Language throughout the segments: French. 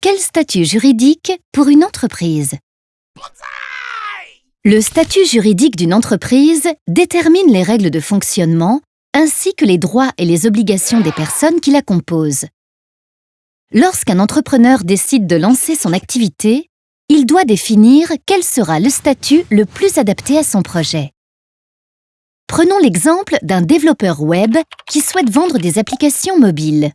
Quel statut juridique pour une entreprise? Le statut juridique d'une entreprise détermine les règles de fonctionnement ainsi que les droits et les obligations des personnes qui la composent. Lorsqu'un entrepreneur décide de lancer son activité, il doit définir quel sera le statut le plus adapté à son projet. Prenons l'exemple d'un développeur web qui souhaite vendre des applications mobiles.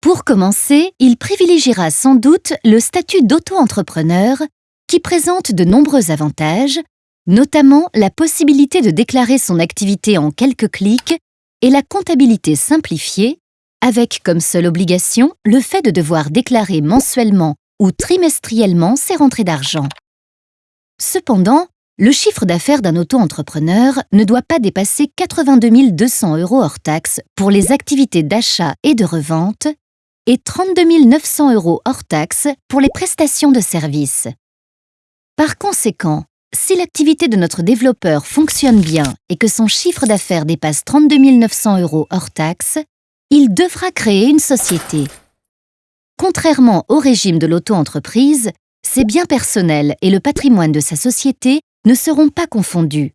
Pour commencer, il privilégiera sans doute le statut d'auto-entrepreneur qui présente de nombreux avantages, notamment la possibilité de déclarer son activité en quelques clics et la comptabilité simplifiée, avec comme seule obligation le fait de devoir déclarer mensuellement ou trimestriellement ses rentrées d'argent. Cependant, le chiffre d'affaires d'un auto-entrepreneur ne doit pas dépasser 82 200 euros hors taxes pour les activités d'achat et de revente et 32 900 euros hors taxes pour les prestations de services. Par conséquent, si l'activité de notre développeur fonctionne bien et que son chiffre d'affaires dépasse 32 900 euros hors taxes, il devra créer une société. Contrairement au régime de l'auto-entreprise, ses biens personnels et le patrimoine de sa société ne seront pas confondus.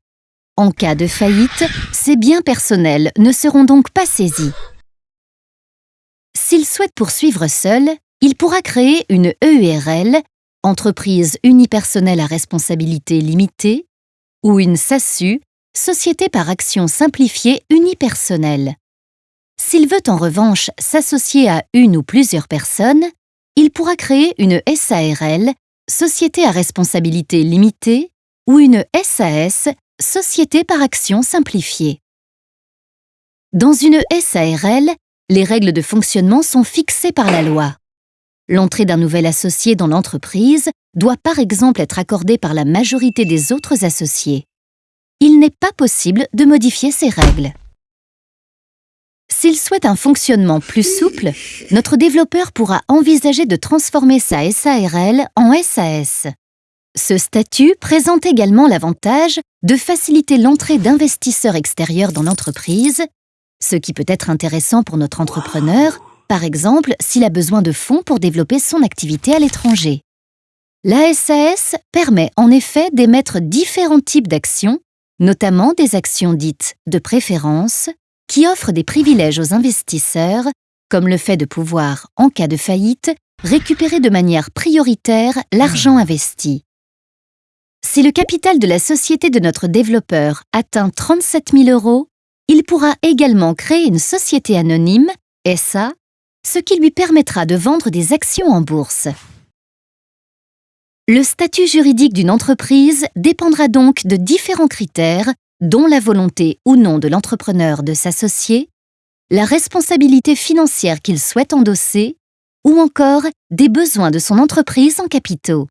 En cas de faillite, ses biens personnels ne seront donc pas saisis. S'il souhaite poursuivre seul, il pourra créer une EURL, entreprise unipersonnelle à responsabilité limitée, ou une SASU, société par action simplifiée unipersonnelle. S'il veut en revanche s'associer à une ou plusieurs personnes, il pourra créer une SARL, société à responsabilité limitée, ou une SAS, Société par action simplifiée. Dans une SARL, les règles de fonctionnement sont fixées par la loi. L'entrée d'un nouvel associé dans l'entreprise doit par exemple être accordée par la majorité des autres associés. Il n'est pas possible de modifier ces règles. S'il souhaite un fonctionnement plus souple, notre développeur pourra envisager de transformer sa SARL en SAS. Ce statut présente également l'avantage de faciliter l'entrée d'investisseurs extérieurs dans l'entreprise, ce qui peut être intéressant pour notre entrepreneur, par exemple s'il a besoin de fonds pour développer son activité à l'étranger. La SAS permet en effet d'émettre différents types d'actions, notamment des actions dites de préférence, qui offrent des privilèges aux investisseurs, comme le fait de pouvoir, en cas de faillite, récupérer de manière prioritaire l'argent investi. Si le capital de la société de notre développeur atteint 37 000 euros, il pourra également créer une société anonyme, SA, ce qui lui permettra de vendre des actions en bourse. Le statut juridique d'une entreprise dépendra donc de différents critères, dont la volonté ou non de l'entrepreneur de s'associer, la responsabilité financière qu'il souhaite endosser, ou encore des besoins de son entreprise en capitaux.